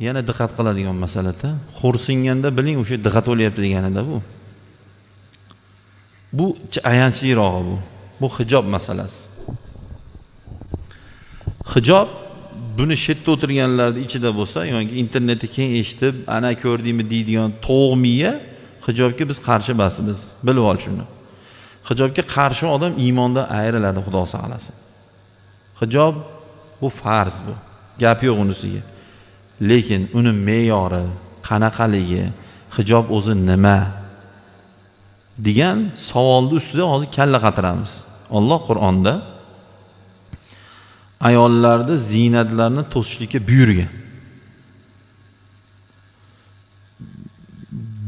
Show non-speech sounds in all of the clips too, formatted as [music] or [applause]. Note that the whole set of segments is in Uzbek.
yana diqqat qiladigan masalada xo'rsinganda biling o'sha diqqat bo'lyapti deganida bu. Bu ayanchlirog'i bu. Bu hijob masalasi. Hijob buni shu yerda o'tirganlarni ichida bo'lsa yoki internetda keng eshitib ana ko'rdingmi deydigan tovuq miya hijobga biz qarshi emasmiz. Bilib ol shuni. Hijobga qarshi odam iymondan ayriladi xudo saqlasin. Hijob bu farz bu. Gap yo'q unisiga lekin uni me'yori qanaqaligi hijob o'zi nima degan savolni ustida hozir kalla qatiramiz. Olloh qur'onda ayollarni ziynatlarini to'sishlikka buyurgan.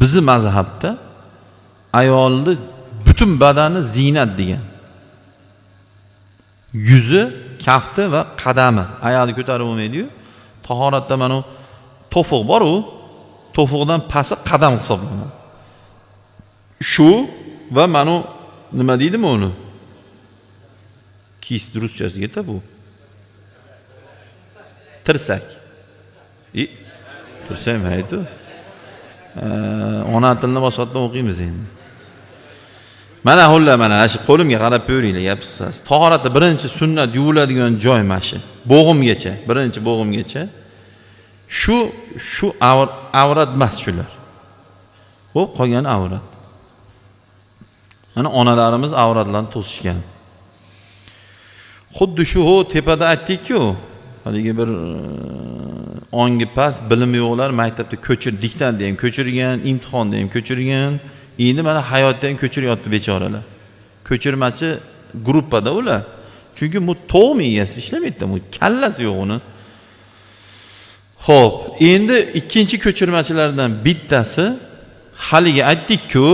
Bizni mazhabda ayolni butun badani ziynat degan. Yuzi kafti va qadami ayolni ko'tarib bo'lmaydiyu. Tahoratda mana to'fiq boru to'fiqdan pasti qadam hisoblanadi shu va manu nima deydimi uni? Kis ruschasiga bu. Tirsak. И tirsak maydi ona tilini boshqatdan o'qiymiz endi. Mana xullas mana shu qo'limga qarab ko'ringlar tahorati birinchi sunnat yuviladigan joy mana shu. Bo'g'imgacha birinchi bo'g'imgacha. Shu shu avrat emas shular. Ho'p qolgani avrat. Mana onalarimiz avratlarni to'sishgan. Xuddi shu tepada aytdikku haligi bir e, ongi past bilimi yo'qlar maktabda ko'chir diktantda ham ko'chirgan imtihonda ham ko'chirgan. Endi mana hayotdan ham ko'chiryapti bechoralar. Ko'chirmachi gruppada ular. Chunki bu to'q miyasi ishlamaydida bu kallasi yo'q uni. Ho'p endi ikkinchi ko'chirmachilardan bittasi haligi aytdikku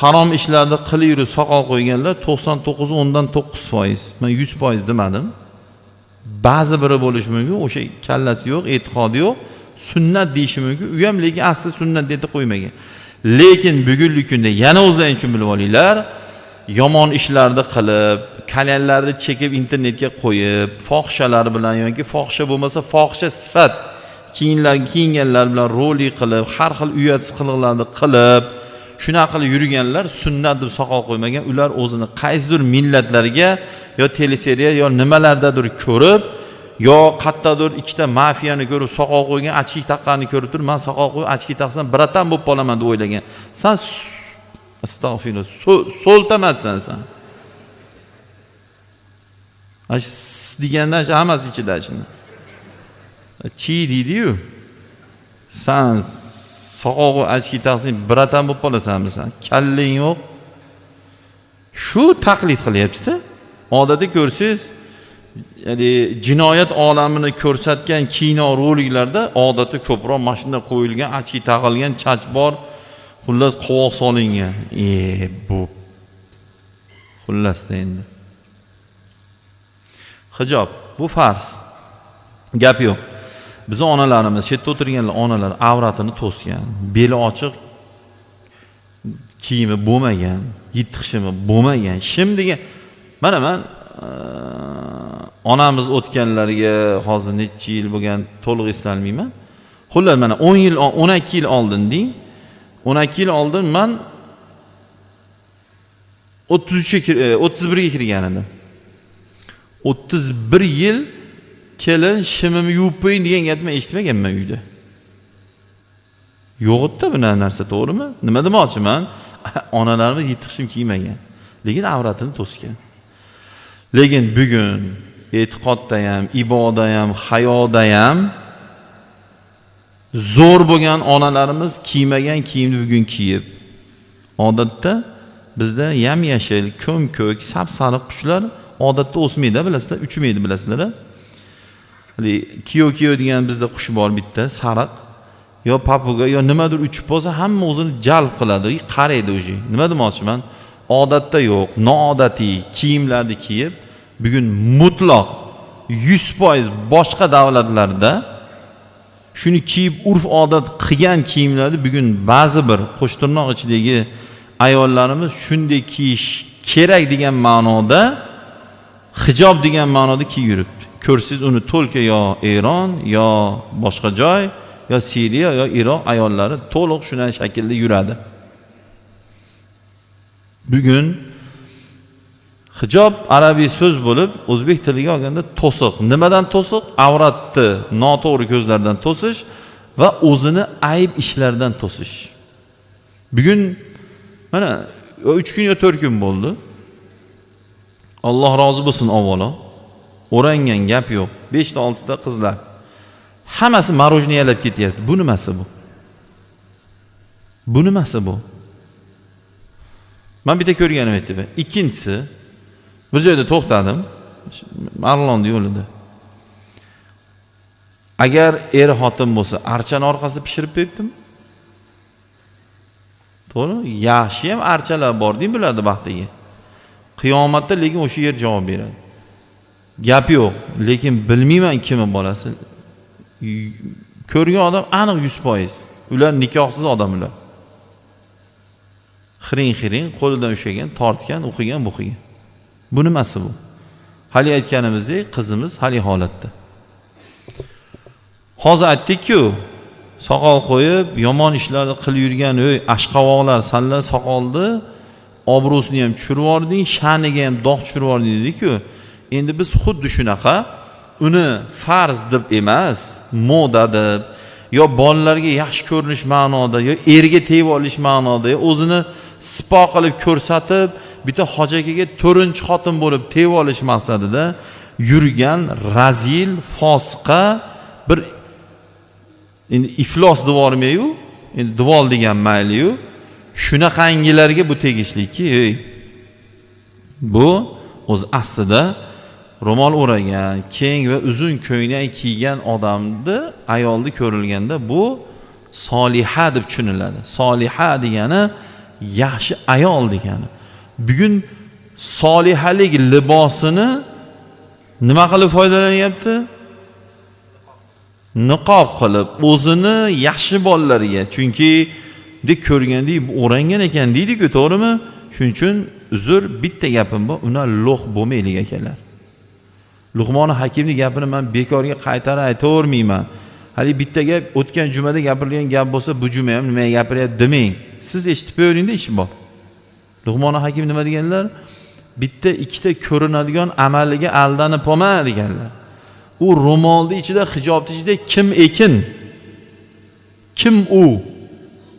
harom ishlarni qilib soqol qo'yganlar to'qson to'qqiz o'ndan to'qqiz foiz. Man yuz foiz demadim. Ba'zi biri bo'lishi mumkin o'sha kallasi yo'q e'tiqodi yo'q. Sunnat deyishi mumkin. U ham lekin asli sunnat deb qo'ymagan. Lekin bugungi kunda yana o'zlaring uchun bilib olinglar yomon ishlarni qilib kalyanlarni chekib internetga qo'yib fohishalar bilan yoki fohisha bo'lmasa fohisha sifat kiyinlar kiyinganlar bilan rolik qilib har xil uyatsiz qiliqlarni qilib shunaqa qilib yurganlar sunnat deb soqol qo'ymagan ular o'zini qaysidir millatlarga yo teleseriya yo nimalardadir ko'rib yo qayerdadir ikkita mafiyani ko'rib soqol qo'ygan achki taqqanini ko'rib turib man soqol qo'yib achki taqsam biratan bo'lib qolaman deb o'ylagan. San astag'firulloh so'ltamadsan san. Ana shu degandan hammasi ichida shuni. Chi deydiyu? San soqog'i achki taqsang biratan bo'lib qolasanmi san? Kallang yo'q. Shu taqlid qilyaptida. Odatda ko'rsangiz ya'ni jinoyat olamini ko'rsatgan kino roliklarda odatda ko'proq mana shunday qo'yilgan achki taqilgan chach bor. Xullas qovoq solingan. E bu. Xullasda endi. Hijob bu farz. Gap yo'q. Bizni onalarimiz shu yerda o'tirganlar onalar avratini to'sgan. Beli ochiq kiyimi bo'lmagan yirtiq shimi bo'lmagan. Shim degan mana man onamiz o'tganlariga hozir necha yil bo'lgan to'liq eslolmayman xullas mana o'n yil o'n ikki yil oldin deng o'n ikki yil oldin man o'ttiz uchga e, o'ttiz birga kirgan edim. O'ttiz bir yil kelin shimimni yuvib qo'ying degan gapni eshitmaganman uyda. Yo'q edida bunaqa narsa to'g'rimi? Nima demoqchiman? [laughs] Onalarimiz yirtiq shim kiymagan. Lekin avratini to'sgan. Lekin bugun e'tiqodda ham iboda ham hayoda ham zo'r bo'lgan onalarimiz kiymagan kiyimni bugun kiyib odatda bizda yam yashil ko'm ko'k sap sariq qushlar odatda o'smaydi bilasizlar uchmaydi bilasizlar kiyo kiyo degan bizda qush bor bitta sariq. Yo papuga yo nimadir uchib qolsa hamma o'zini jalb qiladi qaraydi уже nima demoqchiman? Odatda yo'q noodatiy kiyimlarni kiyib bugun mutloq yuz foiz boshqa davlatlarda shuni kiyib urf odat qilgan kiyimlarni bugun ba'zi bir qo'shtirnoq ichidagi ayollarimiz shunday kiyish kerak degan ma'noda hijob degan ma'noda kiyib yuribdi. Ko'rsangiz uni to'lka yo eron yo boshqa joy yo siriya yo iroq ayollari to'liq shunday shaklda yuradi. Bugun hijob arabiy so'z bo'lib o'zbek tiliga olganda to'siq. Nimadan to'siq? Avratni noto'g'ri ko'zlardan to'sish va o'zini ayb ishlardan to'sish. Bugun mana uch kun yo to'rt kun bo'ldi. Alloh rozi bo'lsin avvalo. O'rangan gap yo'q. Beshta oltita qizlar. Hammasi marojniyalab ketyapti. Bu nimasi bu? Bu nimasi bu? Man bitta ko'rganim aytyapman ikkinchisi bir joyda to'xtadim. Marlonni yo'lida agar er xotin bo'lsa archani orqasida pishirib qo'yibdimi to'g'rimi yaxshi ham archalar bording bularni baxtiga. Qiyomatda lekin o'sha yer javob beradi. Gap yo'q lekin bilmayman kimni bolasi. Ko'rgan odam aniq yuz foiz. Ular nikohsiz odam ular xiring xiring qo'lidan ushlagan tortgan o'qigan bo'qigan bu nimasi bu? Haligi aytganimizdek qizimiz haligi holatda. Hozir aytdikku soqol qo'yib yomon ishlarni qilib yurgan ey ashqavoqlar sanlar soqolni obro'sini ham tushirib yubording sha'niga ham dog' tushirib yubording dediku endi biz xuddi shunaqa uni farz deb emas moda deb yo bolalarga yaxshi ko'rinish ma'noda yo erga tegib olish ma'noda o'zini sipo qilib ko'rsatib bitta hoji akaga to'rtinchi xotin bo'lib tegib olish maqsadida yurgan razil fosiqa bir endi iflos deb endi divol degan mayliyu. Shunaqangilarga bu tegishliki ey bu o'zi aslida ro'mol o'ragan keng va uzun ko'ylak kiygan odamni ayolni ko'rilganda bu soliha deb tushuniladi. Soliha degani yaxshi ayol degani. Bugun solihalik libosini nima qilib foydalanyapti? Niqob qilib o'zini yaxshi bolalarga chunki deb ko'rgandek o'rangan ekan deydiku to'g'rimi? Shuning uchun uzr bitta gapim bor ular lo'q bo'lmaylik akalar. Luqmoni hakimni gapini man bekorga qaytarib aytavermayman. Haligi bitta gap o'tgan jumada gapirilgan gap bo'lsa bu juma ham nimaga gapiryapti demang. Siz eshitib qo'yaveringda ishi bor. Luqmoni hakim nima deganlar? Bitta ikkita ko'rinadigan amaliga aldanib qolma deganlar. U ro'molni ichida hijobni ichida kim ekin? Kim u?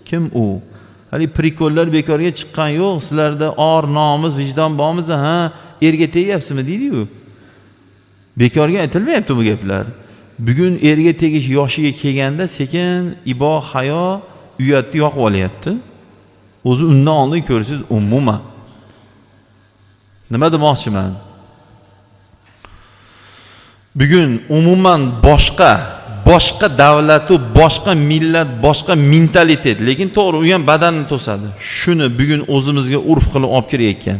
Kim u? Haligi prikollar bekorga chiqqan yo'q. Sizlarda or nomus vijdon bormi ha? Erga tegyapsizmi? Deydiyu. Bekorga aytilmayapti bu gaplar. Bugun erga tegish yoshiga kelganda sekin ibo hayo uyatni yoqib olyapti. O'zi undan oldin ko'rsangiz umuman. Nima demoqchiman? Bugun umuman boshqa boshqa davlatu boshqa millat boshqa mentalitet lekin to'g'ri u ham badanni to'sadi. Shuni bugun o'zimizga urf qilib olib kirayotgan.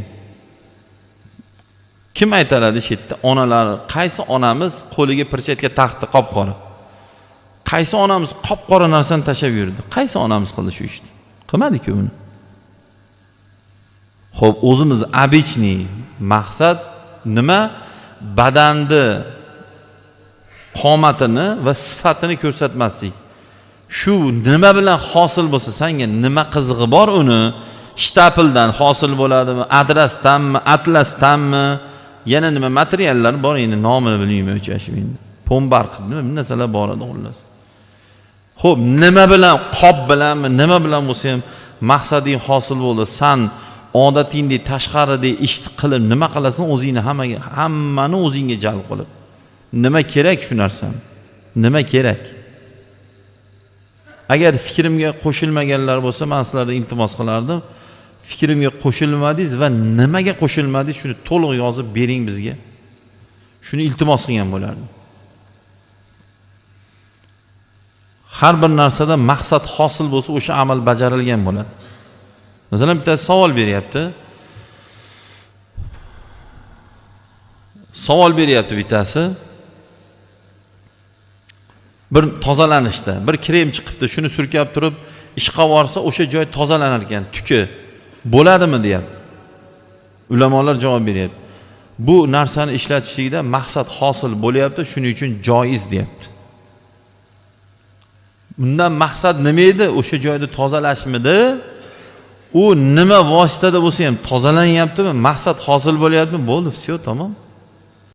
Kim aytadi shu yerda? Onalari qaysi onamiz qo'liga perchatka taxti qop qora qaysi onamiz qop qora narsani tashlab yurdi? Qaysi onamiz qildi shu ishni? Qilmadiku buni ho'p o'zimiz обычный maqsad nima? Badanni qomatini va sifatini ko'rsatmaslik. Shu nima bilan hosil bo'lsa sanga nima qizig'i bor uni? Shtapildan hosil bo'ladimi? Adrasdanmi? Atlasdanmi? Yana nima materiallar bor? Endi nomini bilmayman o'chashib endi. Pombarq nima bir narsalar bor edi xullas. Ho'p nima bilan qop bilanmi nima bilan bo'lsa ham maqsading hosil bo'ldi. San odatingdek tashqaridek ishni qilib nima qilasan o'zingni hammaga hammani o'zingga jalb qilib. Nima kerak shu narsani nima kerak? Agar fikrimga qo'shilmaganlar bo'lsa man sizlardan iltimos qilardim. Fikrimga qo'shilmadingiz va nimaga qo'shilmadingiz shuni to'liq yozib bering bizga. Shuni iltimos qilgan bo'lardim. Har bir narsada maqsad hosil bo'lsa o'sha amal bajarilgan bo'ladi. Masalan bittasi savol beryapti. Savol beryapti bittasi. Bir tozalanishda bir krem chiqibdi shuni surkab turib ishqab yuborsa o'sha joy tozalanar ekan tuki bo'ladimi deyapti. Ulamolar javob beryapti. Bu narsani ishlatishlikda maqsad hosil bo'lyapti shuning uchun joiz deyapti. Bundan maqsad nima edi? O'sha joyni tozalashmidi? U nima vositada bo'lsa ham tozalanyaptimi? Maqsad hosil bo'lyaptimi? Bo'ldi все tamom.